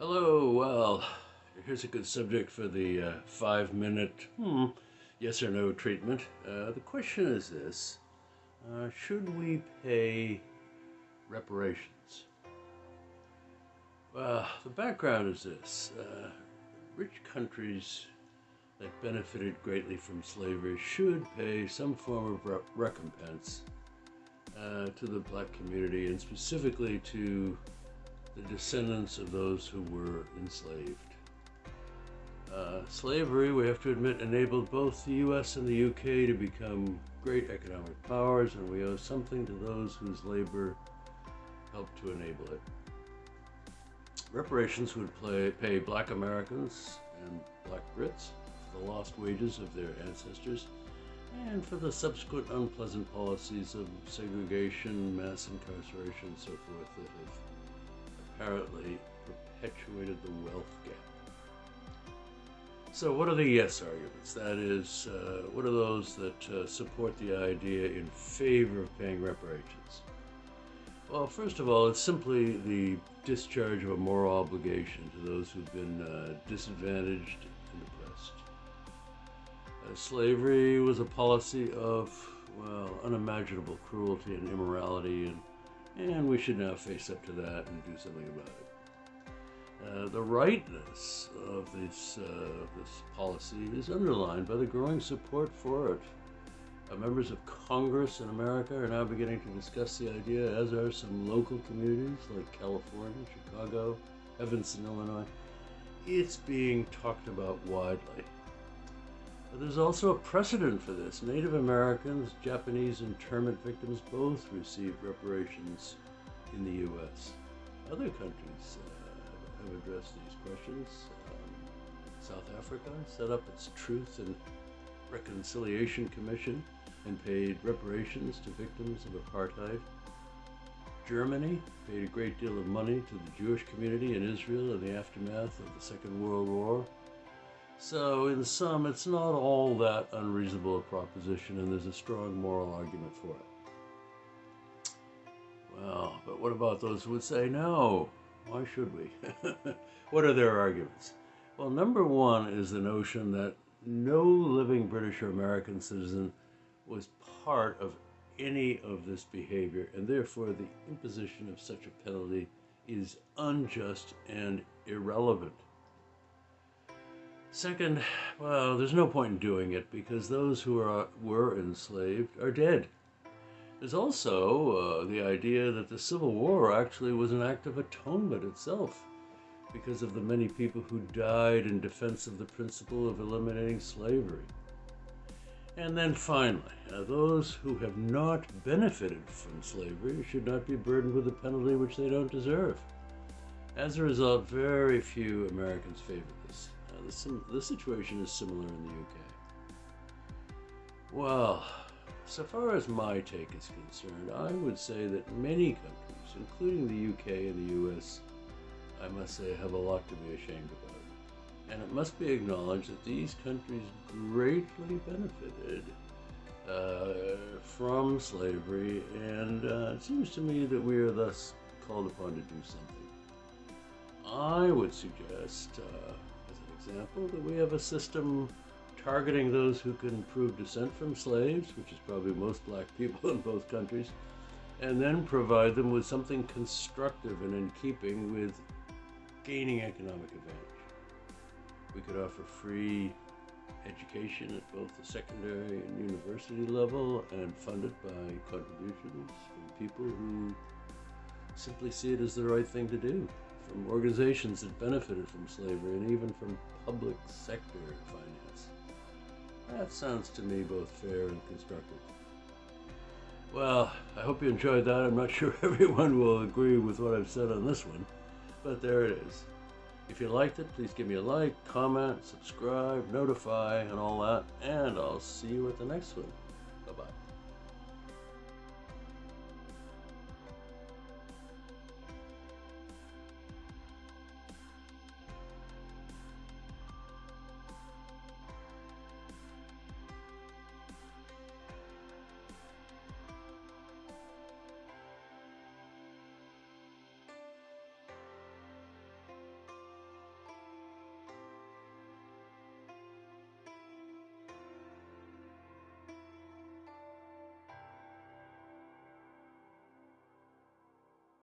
Hello, well, here's a good subject for the uh, five minute hmm, yes or no treatment. Uh, the question is this uh, Should we pay reparations? Well, the background is this uh, rich countries that benefited greatly from slavery should pay some form of re- recompense uh, to the black community and specifically to the descendants of those who were enslaved. Uh, slavery, we have to admit, enabled both the US and the UK to become great economic powers, and we owe something to those whose labor helped to enable it. Reparations would play, pay black Americans and black Brits for the lost wages of their ancestors and for the subsequent unpleasant policies of segregation, mass incarceration, and so forth that have apparently perpetuated the wealth gap. So, what are the yes arguments? That is, uh, what are those that uh, support the idea in favor of paying reparations? Well, first of all, it's simply the discharge of a moral obligation to those who've been uh, disadvantaged and oppressed. Uh, slavery was a policy of, well, unimaginable cruelty and immorality and and we should now face up to that and do something about it. Uh, the rightness of this, uh, this policy is underlined by the growing support for it. Uh, members of Congress in America are now beginning to discuss the idea, as are some local communities like California, Chicago, Evanston, Illinois. It's being talked about widely. But there's also a precedent for this. Native Americans, Japanese internment victims both received reparations in the U.S. Other countries uh, have addressed these questions. Um, South Africa set up its Truth and Reconciliation Commission and paid reparations to victims of apartheid. Germany paid a great deal of money to the Jewish community in Israel in the aftermath of the Second World War. So, in sum, it's not all that unreasonable a proposition, and there's a strong moral argument for it. Well, but what about those who would say no? Why should we? what are their arguments? Well, number one is the notion that no living British or American citizen was part of any of this behavior, and therefore the imposition of such a penalty is unjust and irrelevant. Second, well, there's no point in doing it because those who are, were enslaved are dead. There's also uh, the idea that the Civil War actually was an act of atonement itself because of the many people who died in defense of the principle of eliminating slavery. And then finally, uh, those who have not benefited from slavery should not be burdened with a penalty which they don't deserve. As a result, very few Americans favor this the, the situation is similar in the UK. Well, so far as my take is concerned, I would say that many countries, including the UK and the US, I must say, have a lot to be ashamed about. And it must be acknowledged that these countries greatly benefited uh, from slavery, and uh, it seems to me that we are thus called upon to do something. I would suggest uh, example, that we have a system targeting those who can prove descent from slaves, which is probably most black people in both countries, and then provide them with something constructive and in keeping with gaining economic advantage. We could offer free education at both the secondary and university level and funded by contributions from people who simply see it as the right thing to do from organizations that benefited from slavery and even from public sector finance. That sounds to me both fair and constructive. Well, I hope you enjoyed that. I'm not sure everyone will agree with what I've said on this one, but there it is. If you liked it, please give me a like, comment, subscribe, notify, and all that, and I'll see you at the next one. Bye bye.